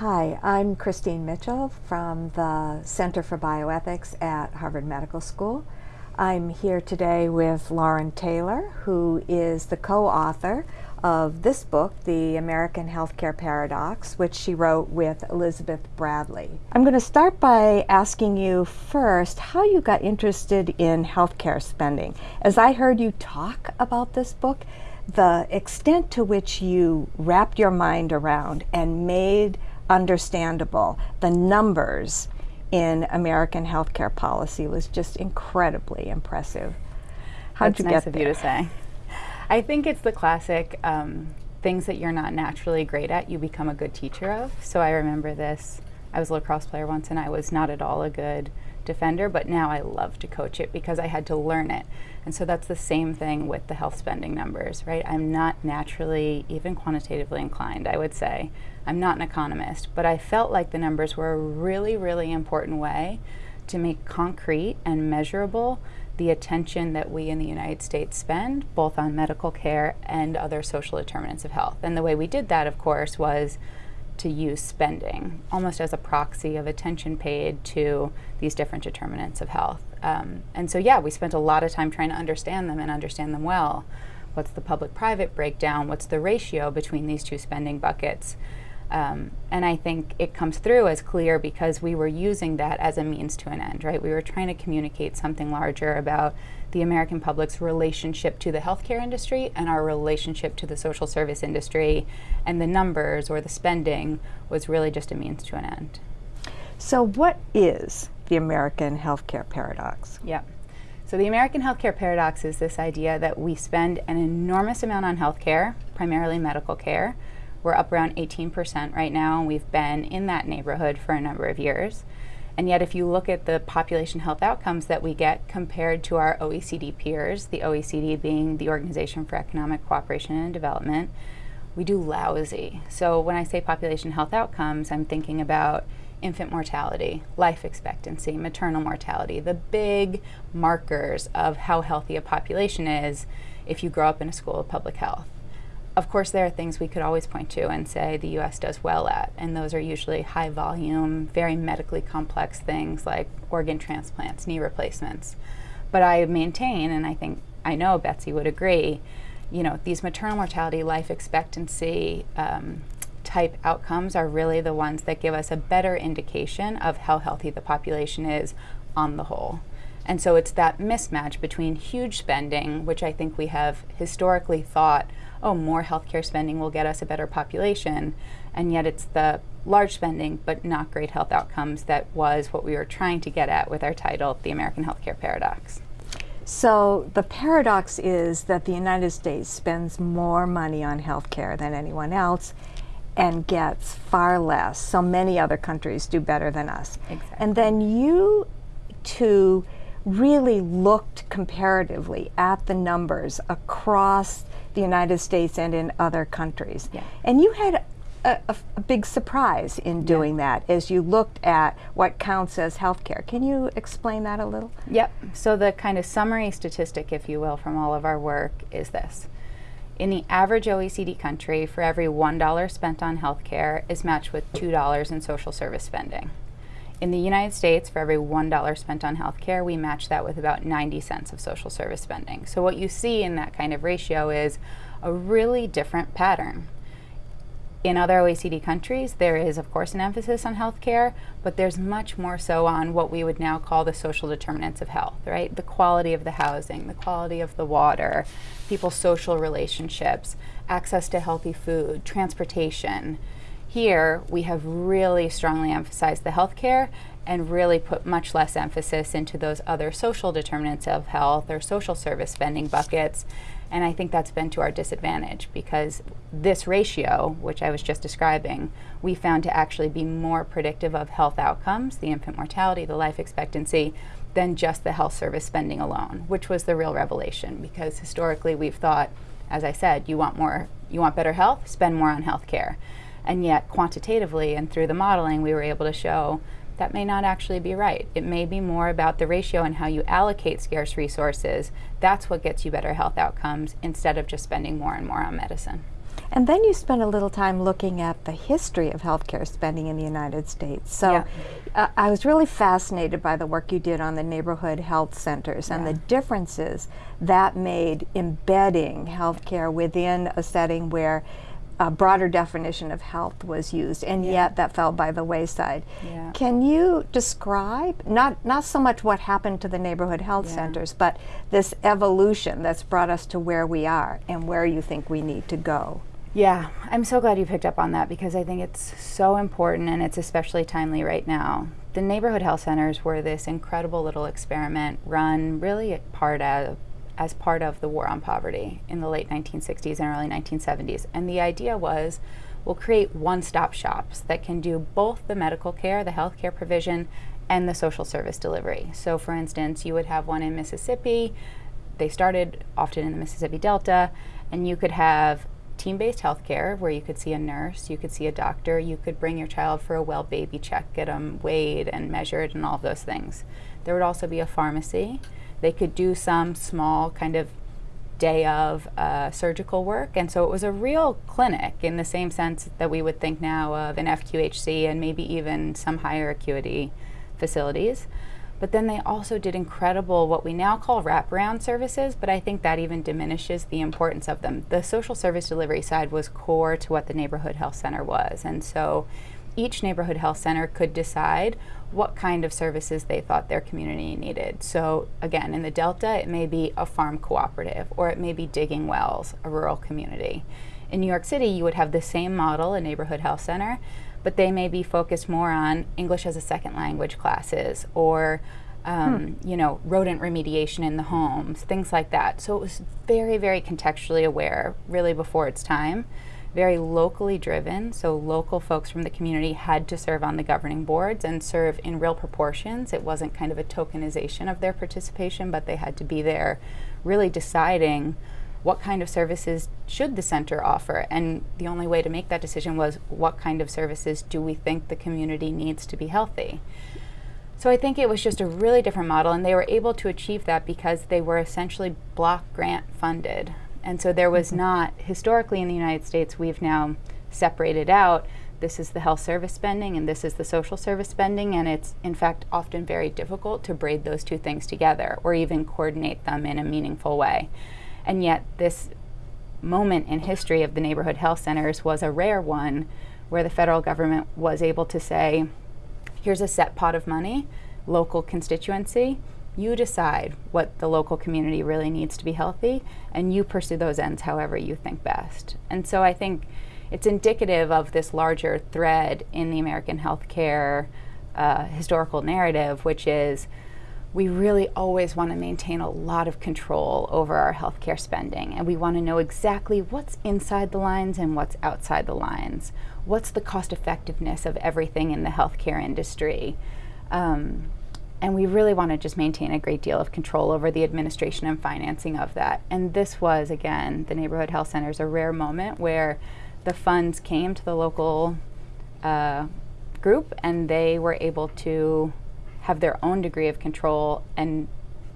Hi, I'm Christine Mitchell from the Center for Bioethics at Harvard Medical School. I'm here today with Lauren Taylor, who is the co-author of this book, The American Healthcare Paradox, which she wrote with Elizabeth Bradley. I'm going to start by asking you first how you got interested in healthcare spending. As I heard you talk about this book, the extent to which you wrapped your mind around and made understandable. The numbers in American healthcare policy was just incredibly impressive. How'd That's you nice get of you to say. I think it's the classic um, things that you're not naturally great at, you become a good teacher of. So I remember this. I was a lacrosse player once and I was not at all a good defender, but now I love to coach it because I had to learn it. And so that's the same thing with the health spending numbers, right? I'm not naturally even quantitatively inclined, I would say. I'm not an economist, but I felt like the numbers were a really, really important way to make concrete and measurable the attention that we in the United States spend both on medical care and other social determinants of health. And the way we did that, of course, was to use spending almost as a proxy of attention paid to these different determinants of health. Um, and so, yeah, we spent a lot of time trying to understand them and understand them well. What's the public private breakdown? What's the ratio between these two spending buckets? Um, and I think it comes through as clear because we were using that as a means to an end, right? We were trying to communicate something larger about the American public's relationship to the healthcare industry and our relationship to the social service industry. And the numbers or the spending was really just a means to an end. So, what is the American healthcare paradox? Yeah. So, the American healthcare paradox is this idea that we spend an enormous amount on healthcare, primarily medical care we're up around 18% right now, and we've been in that neighborhood for a number of years. And yet, if you look at the population health outcomes that we get compared to our OECD peers, the OECD being the Organization for Economic Cooperation and Development, we do lousy. So, when I say population health outcomes, I'm thinking about infant mortality, life expectancy, maternal mortality, the big markers of how healthy a population is if you grow up in a school of public health of course, there are things we could always point to and say the US does well at, and those are usually high volume, very medically complex things like organ transplants, knee replacements. But I maintain, and I think I know Betsy would agree, you know, these maternal mortality, life expectancy um, type outcomes are really the ones that give us a better indication of how healthy the population is on the whole. And so it's that mismatch between huge spending, which I think we have historically thought oh, more healthcare spending will get us a better population. And yet it's the large spending but not great health outcomes that was what we were trying to get at with our title, The American Healthcare Paradox. So the paradox is that the United States spends more money on healthcare than anyone else and gets far less. So many other countries do better than us. Exactly. And then you two really looked comparatively at the numbers across the United States and in other countries. Yeah. And you had a, a, a, big surprise in doing yeah. that as you looked at what counts as healthcare. Can you explain that a little? Yep. So the kind of summary statistic, if you will, from all of our work is this. In the average OECD country, for every $1 spent on healthcare is matched with $2 in social service spending. In the United States, for every $1 spent on healthcare, we match that with about 90 cents of social service spending. So what you see in that kind of ratio is a really different pattern. In other OECD countries, there is, of course, an emphasis on healthcare, but there's much more so on what we would now call the social determinants of health, right? The quality of the housing, the quality of the water, people's social relationships, access to healthy food, transportation, here, we have really strongly emphasized the healthcare and really put much less emphasis into those other social determinants of health or social service spending buckets. And I think that's been to our disadvantage because this ratio, which I was just describing, we found to actually be more predictive of health outcomes, the infant mortality, the life expectancy, than just the health service spending alone, which was the real revelation because historically we've thought, as I said, you want more, you want better health, spend more on health care. And yet, quantitatively and through the modeling, we were able to show that may not actually be right. It may be more about the ratio and how you allocate scarce resources. That's what gets you better health outcomes instead of just spending more and more on medicine. And then you spent a little time looking at the history of healthcare spending in the United States. So Yeah. uh, I was really fascinated by the work you did on the neighborhood health centers and the differences that made embedding healthcare within a setting where a broader definition of health was used, and Yeah. yet that fell by the wayside. Yeah. Can you describe not not so much what happened to the neighborhood health Yeah. centers, but this evolution that's brought us to where we are and where you think we need to go? Yeah, I'm so glad you picked up on that because I think it's so important and it's especially timely right now. The neighborhood health centers were this incredible little experiment run really part of as part of the war on poverty in the late 1960s and early 1970s. And the idea was we'll create one-stop shops that can do both the medical care, the health care provision, and the social service delivery. So for instance, you would have one in Mississippi. They started often in the Mississippi Delta, and you could have team-based healthcare where you could see a nurse, you could see a doctor, you could bring your child for a well baby check, get them weighed and measured and all of those things. There would also be a pharmacy. They could do some small kind of day of uh, surgical work. And so it was a real clinic in the same sense that we would think now of an FQHC and maybe even some higher acuity facilities. But then they also did incredible, what we now call wraparound services, but I think that even diminishes the importance of them. The social service delivery side was core to what the neighborhood health center was. And so each neighborhood health center could decide what kind of services they thought their community needed. So, again, in the Delta, it may be a farm cooperative or it may be digging wells, a rural community. In New York City, you would have the same model, a neighborhood health center, but they may be focused more on English as a second language classes or um, you know, rodent remediation in the homes, things like that. So it was very, very contextually aware, really before its time very locally driven. So local folks from the community had to serve on the governing boards and serve in real proportions. It wasn't kind of a tokenization of their participation, but they had to be there really deciding what kind of services should the center offer. And the only way to make that decision was what kind of services do we think the community needs to be healthy. So I think it was just a really different model, and they were able to achieve that because they were essentially block grant funded. And so there was mm-hmm. not, historically in the United States, we've now separated out this is the health service spending and this is the social service spending, and it's in fact often very difficult to braid those two things together or even coordinate them in a meaningful way. And yet, this moment in history of the neighborhood health centers was a rare one where the federal government was able to say, here's a set pot of money, local constituency, you decide what the local community really needs to be healthy, and you pursue those ends however you think best. And so I think it's indicative of this larger thread in the American healthcare uh, historical narrative, which is we really always want to maintain a lot of control over our healthcare spending, and we want to know exactly what's inside the lines and what's outside the lines. What's the cost effectiveness of everything in the healthcare industry? Um, and we really want to just maintain a great deal of control over the administration and financing of that. And this was, again, the neighborhood health centers, a rare moment where the funds came to the local uh, group and they were able to have their own degree of control and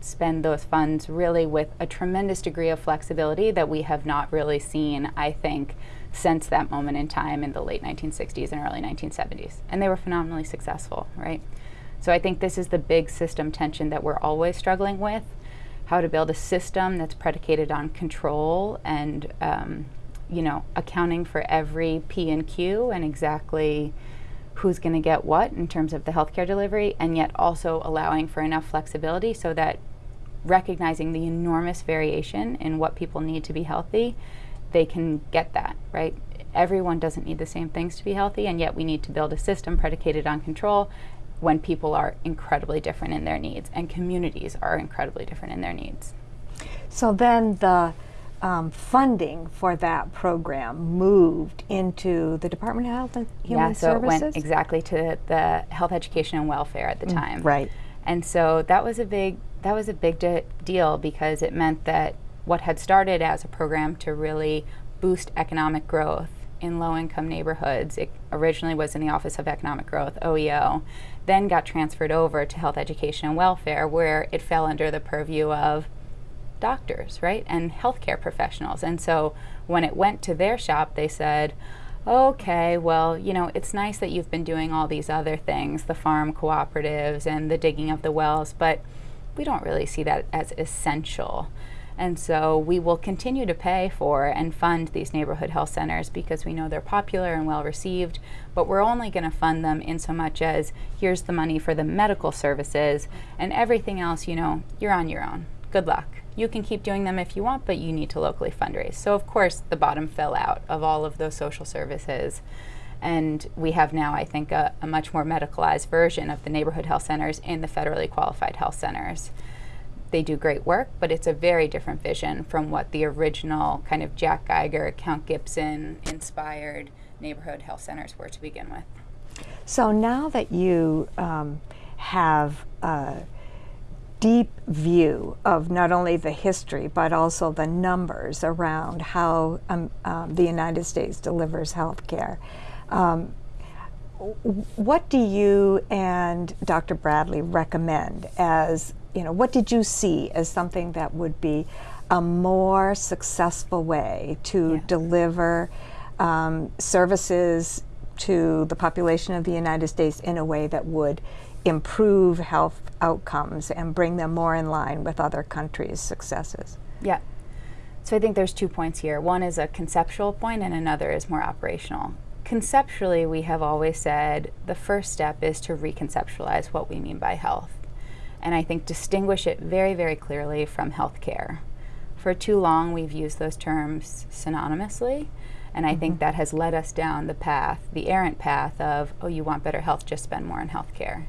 spend those funds really with a tremendous degree of flexibility that we have not really seen, I think, since that moment in time in the late 1960s and early 1970s. And they were phenomenally successful, right? So I think this is the big system tension that we're always struggling with how to build a system that's predicated on control and um, you know accounting for every p and q and exactly who's going to get what in terms of the healthcare delivery and yet also allowing for enough flexibility so that recognizing the enormous variation in what people need to be healthy they can get that right? Everyone doesn't need the same things to be healthy and yet we need to build a system predicated on control when people are incredibly different in their needs and communities are incredibly different in their needs. So then the um, funding for that program moved into the Department of Health and Human yeah, so Services? it went exactly to the Health Education and Welfare at the time. right. And so that was a big that was a big de- deal because it meant that what had started as a program to really boost economic growth in low income neighborhoods. It originally was in the Office of Economic Growth, OEO, then got transferred over to Health Education and Welfare, where it fell under the purview of doctors, right, and healthcare professionals. And so when it went to their shop, they said, okay, well, you know, it's nice that you've been doing all these other things, the farm cooperatives and the digging of the wells, but we don't really see that as essential. And so we will continue to pay for and fund these neighborhood health centers because we know they're popular and well received, but we're only going to fund them in so much as here's the money for the medical services and everything else, you know, you're on your own. Good luck. You can keep doing them if you want, but you need to locally fundraise. So, of course, the bottom fell out of all of those social services. And we have now, I think, a, a much more medicalized version of the neighborhood health centers and the federally qualified health centers they do great work, but it's a very different vision from what the original kind of Jack Geiger, Count Gibson inspired neighborhood health centers were to begin with. So now that you um, have a deep view of not only the history but also the numbers around how um, um, the United States delivers health care, um, what do you and Dr. Bradley recommend as you know, what did you see as something that would be a more successful way to yeah. deliver um, services to the population of the United States in a way that would improve health outcomes and bring them more in line with other countries' successes? Yeah. So I think there's two points here. One is a conceptual point, and another is more operational. Conceptually, we have always said the first step is to reconceptualize what we mean by health and I think distinguish it very, very clearly from healthcare. For too long, we've used those terms synonymously, and I mm-hmm. think that has led us down the path, the errant path of, oh, you want better health, just spend more on healthcare.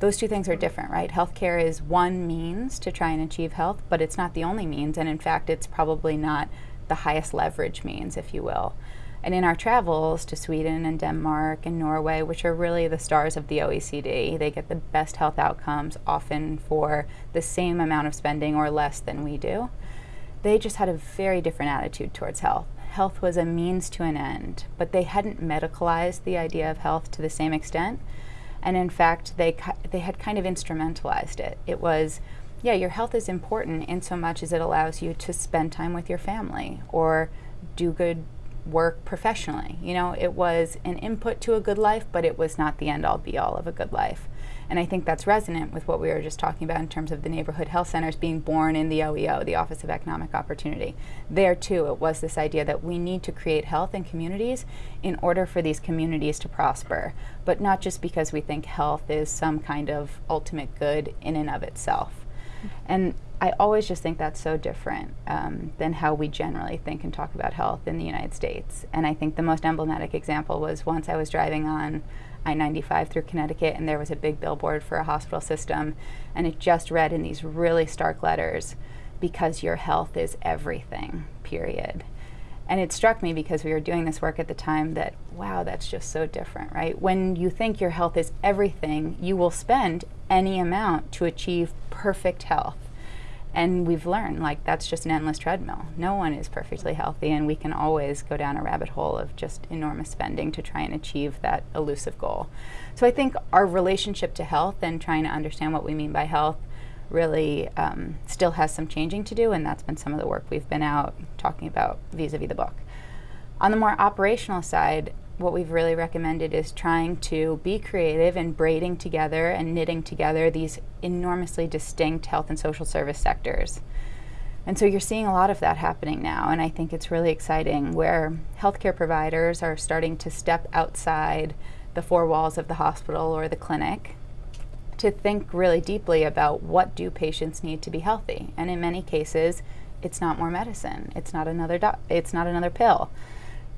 Those two things are different, right? Healthcare is one means to try and achieve health, but it's not the only means, and in fact, it's probably not the highest leverage means, if you will. And in our travels to Sweden and Denmark and Norway, which are really the stars of the OECD, they get the best health outcomes often for the same amount of spending or less than we do. They just had a very different attitude towards health. Health was a means to an end, but they hadn't medicalized the idea of health to the same extent. And in fact, they, they had kind of instrumentalized it. It was, yeah, your health is important in so much as it allows you to spend time with your family or do good work professionally. You know, it was an input to a good life, but it was not the end all be all of a good life. And I think that's resonant with what we were just talking about in terms of the neighborhood health centers being born in the OEO, the Office of Economic Opportunity. There too, it was this idea that we need to create health in communities in order for these communities to prosper, but not just because we think health is some kind of ultimate good in and of itself. And I always just think that's so different um, than how we generally think and talk about health in the United States. And I think the most emblematic example was once I was driving on I 95 through Connecticut, and there was a big billboard for a hospital system, and it just read in these really stark letters because your health is everything, period. And it struck me because we were doing this work at the time that, wow, that's just so different, right? When you think your health is everything, you will spend any amount to achieve perfect health and we've learned like that's just an endless treadmill. No one is perfectly healthy and we can always go down a rabbit hole of just enormous spending to try and achieve that elusive goal. So i think our relationship to health and trying to understand what we mean by health really um, still has some changing to do and that's been some of the work we've been out talking about vis-a-vis the book. On the more operational side what we've really recommended is trying to be creative and braiding together and knitting together these enormously distinct health and social service sectors. And so you're seeing a lot of that happening now, and I think it's really exciting where healthcare providers are starting to step outside the four walls of the hospital or the clinic to think really deeply about what do patients need to be healthy. And in many cases, it's not more medicine. It's not another it's not another pill.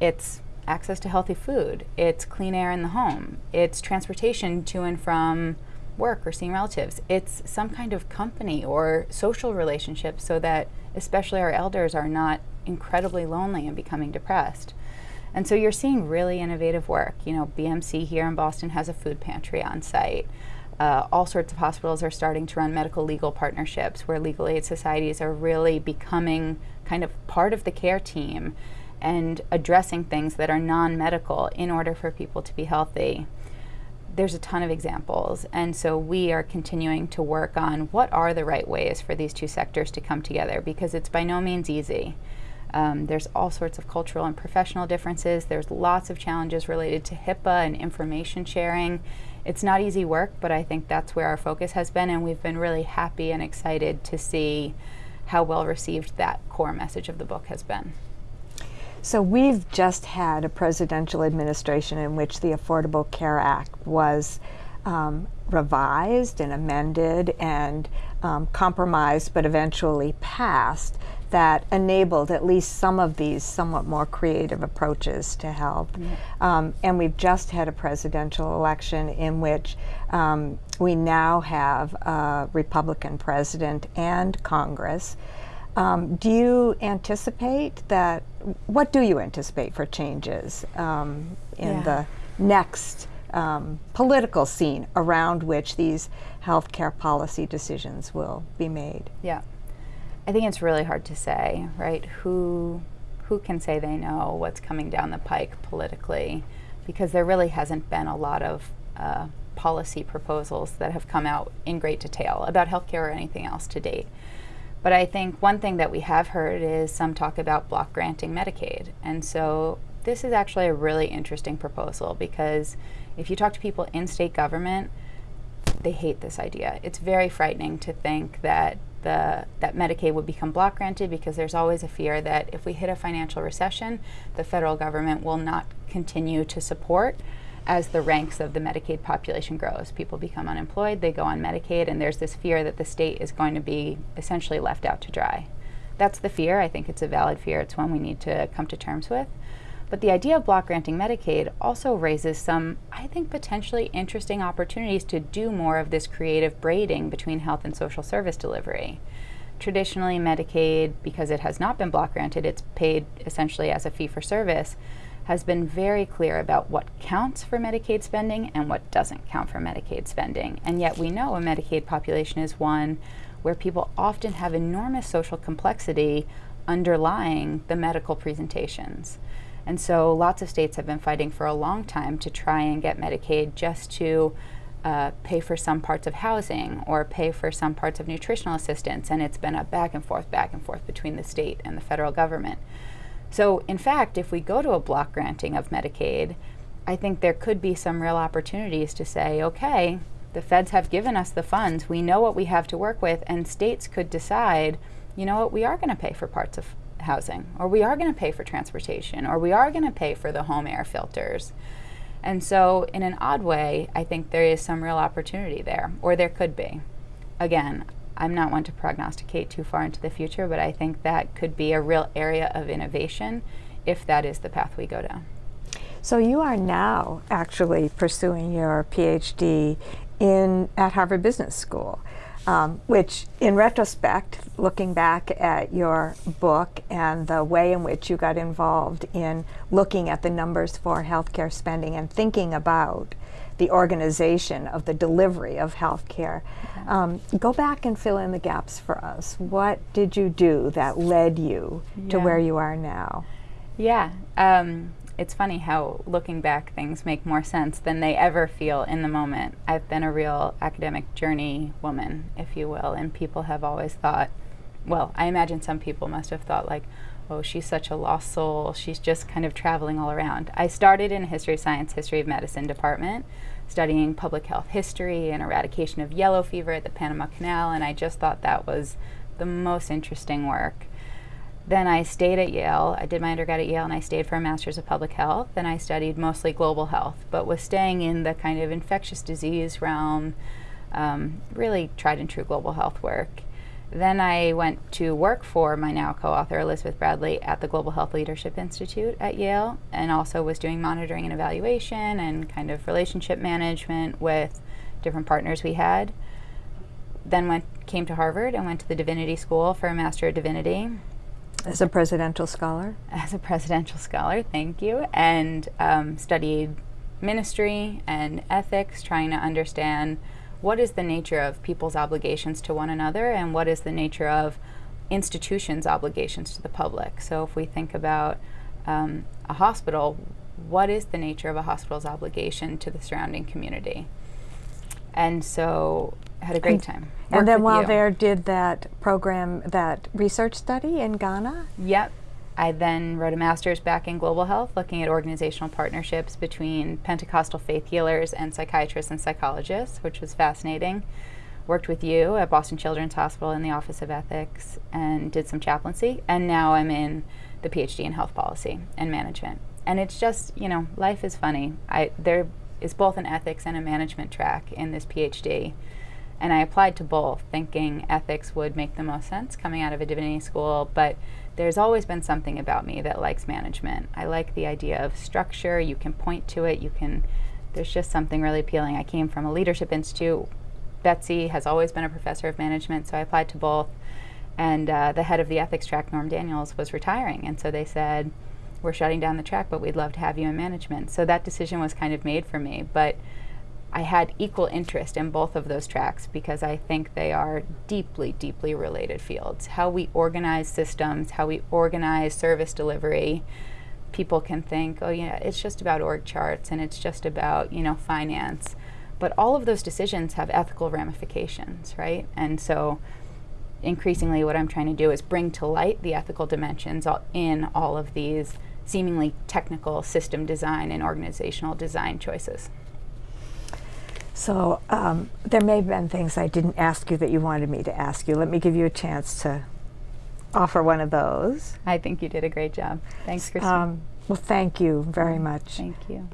It's access to healthy food, it's clean air in the home, it's transportation to and from work or seeing relatives, it's some kind of company or social relationship so that especially our elders are not incredibly lonely and becoming depressed. And so you're seeing really innovative work. You know, BMC here in Boston has a food pantry on site. Uh, all sorts of hospitals are starting to run medical legal partnerships where legal aid societies are really becoming kind of part of the care team and addressing things that are non medical in order for people to be healthy. there's a ton of examples. And so we are continuing to work on what are the right ways for these two sectors to come together because it's by no means easy. Um, there's all sorts of cultural and professional differences. There's lots of challenges related to HIPAA and information sharing. It's not easy work, but I think that's where our focus has been, and we've been really happy and excited to see how well received that core message of the book has been. So we've just had a presidential administration in which the Affordable Care Act was um, revised and amended and um, compromised, but eventually passed that enabled at least some of these somewhat more creative approaches to health. -hmm. um, and we've just had a presidential election in which um, we now have a Republican president and Congress. Um, do you anticipate that? What do you anticipate for changes um, in yeah. the next um, political scene around which these healthcare policy decisions will be made? Yeah. I think it's really hard to say, right? Who who can say they know what's coming down the pike politically? Because there really hasn't been a lot of uh, policy proposals that have come out in great detail about healthcare or anything else to date. But I think one thing that we have heard is some talk about block granting Medicaid. And so this is actually a really interesting proposal because if you talk to people in state government, they hate this idea. It's very frightening to think that the, that Medicaid would become block granted because there's always a fear that if we hit a financial recession, the federal government will not continue to support as the ranks of the Medicaid population grows. People become unemployed, they go on Medicaid, and there's this fear that the state is going to be essentially left out to dry. That's the fear. I think it's a valid fear. It's one we need to come to terms with. But the idea of block granting Medicaid also raises some, I think, potentially interesting opportunities to do more of this creative braiding between health and social service delivery. Traditionally, Medicaid, because it has not been block granted, it's paid essentially as a fee for service, has been very clear about what counts for Medicaid spending and what doesn't count for Medicaid spending. And yet we know a Medicaid population is one where people often have enormous social complexity underlying the medical presentations. And so lots of states have been fighting for a long time to try and get Medicaid just to uh, pay for some parts of housing or pay for some parts of nutritional assistance. And it's been a back and forth, back and forth between the state and the federal government. So, in fact, if we go to a block granting of Medicaid, I think there could be some real opportunities to say, okay, the feds have given us the funds, we know what we have to work with, and states could decide, you know what, we are going to pay for parts of housing, or we are going to pay for transportation, or we are going to pay for the home air filters. And so, in an odd way, I think there is some real opportunity there, or there could be. Again, I'm not one to prognosticate too far into the future, but I think that could be a real area of innovation if that is the path we go down. So you are now actually pursuing your PhD in at Harvard Business School um, which in retrospect, looking back at your book and the way in which you got involved in looking at the numbers for healthcare spending and thinking about the organization of the delivery of healthcare. Um, go back and fill in the gaps for us. What did you do that led you yeah. to where you are now? Yeah. Um, it's funny how looking back things make more sense than they ever feel in the moment. I've been a real academic journey woman, if you will, and people have always thought, well, I imagine some people must have thought like, oh, she's such a lost soul. She's just kind of traveling all around. I started in history of science, history of medicine department, studying public health history and eradication of yellow fever at the Panama Canal, and I just thought that was the most interesting work. Then I stayed at Yale. I did my undergrad at Yale and I stayed for a master's of public health. And I studied mostly global health, but was staying in the kind of infectious disease realm, um, really tried and true global health work. Then I went to work for my now co author, Elizabeth Bradley, at the Global Health Leadership Institute at Yale, and also was doing monitoring and evaluation and kind of relationship management with different partners we had. Then went came to Harvard and went to the Divinity School for a Master of Divinity as a presidential scholar? As a presidential scholar, thank you. And um, studied ministry and ethics, trying to understand what is the nature of people's obligations to one another and what is the nature of institutions' obligations to the public. So if we think about um, a hospital, what is the nature of a hospital's obligation to the surrounding community? And so had a great And- time. And then while you. there, did that program, that research study in Ghana? Yep. I then wrote a master's back in global health, looking at organizational partnerships between Pentecostal faith healers and psychiatrists and psychologists, which was fascinating. Worked with you at Boston Children's Hospital in the Office of Ethics and did some chaplaincy. And now I'm in the PhD in health policy and management. And it's just, you know, life is funny. I, there is both an ethics and a management track in this PhD. And I applied to both, thinking ethics would make the most sense coming out of a divinity school. But there's always been something about me that likes management. I like the idea of structure. You can point to it. You can. There's just something really appealing. I came from a leadership institute. Betsy has always been a professor of management, so I applied to both. And uh, the head of the ethics track, Norm Daniels, was retiring, and so they said, "We're shutting down the track, but we'd love to have you in management." So that decision was kind of made for me, but. I had equal interest in both of those tracks because I think they are deeply, deeply related fields. How we organize systems, how we organize service delivery. People can think, oh, yeah, it's just about org charts and it's just about, you know, finance. But all of those decisions have ethical ramifications, right? And so increasingly what I'm trying to do is bring to light the ethical dimensions all- in all of these seemingly technical system design and organizational design choices. So um, there may have been things I didn't ask you that you wanted me to ask you. Let me give you a chance to offer one of those. I think you did a great job. Thanks, Christine. Um, well, thank you very much. Thank you.